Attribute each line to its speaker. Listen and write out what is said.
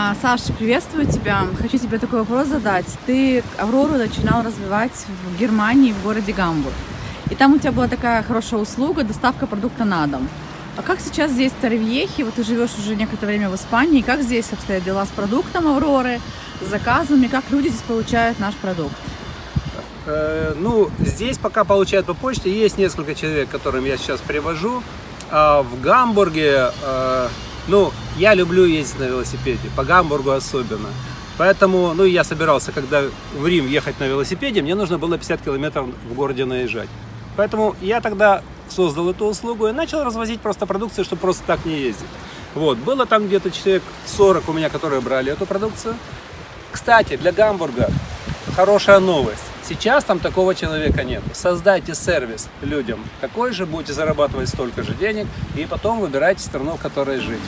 Speaker 1: А, Саша, приветствую тебя. Хочу тебе такой вопрос задать. Ты Аврору начинал развивать в Германии, в городе Гамбург. И там у тебя была такая хорошая услуга, доставка продукта на дом. А как сейчас здесь в Торревьехе, вот ты живешь уже некоторое время в Испании, как здесь обстоят дела с продуктом Авроры, с заказами, как люди здесь получают наш продукт?
Speaker 2: Э, ну, здесь пока получают по почте. Есть несколько человек, которым я сейчас привожу. А в Гамбурге, э, ну, я люблю ездить на велосипеде, по Гамбургу особенно. Поэтому, ну, я собирался, когда в Рим ехать на велосипеде, мне нужно было 50 километров в городе наезжать. Поэтому я тогда создал эту услугу и начал развозить просто продукцию, чтобы просто так не ездить. Вот, было там где-то человек 40 у меня, которые брали эту продукцию. Кстати, для Гамбурга хорошая новость. Сейчас там такого человека нет. Создайте сервис людям такой же, будете зарабатывать столько же денег, и потом выбирайте страну, в которой жить.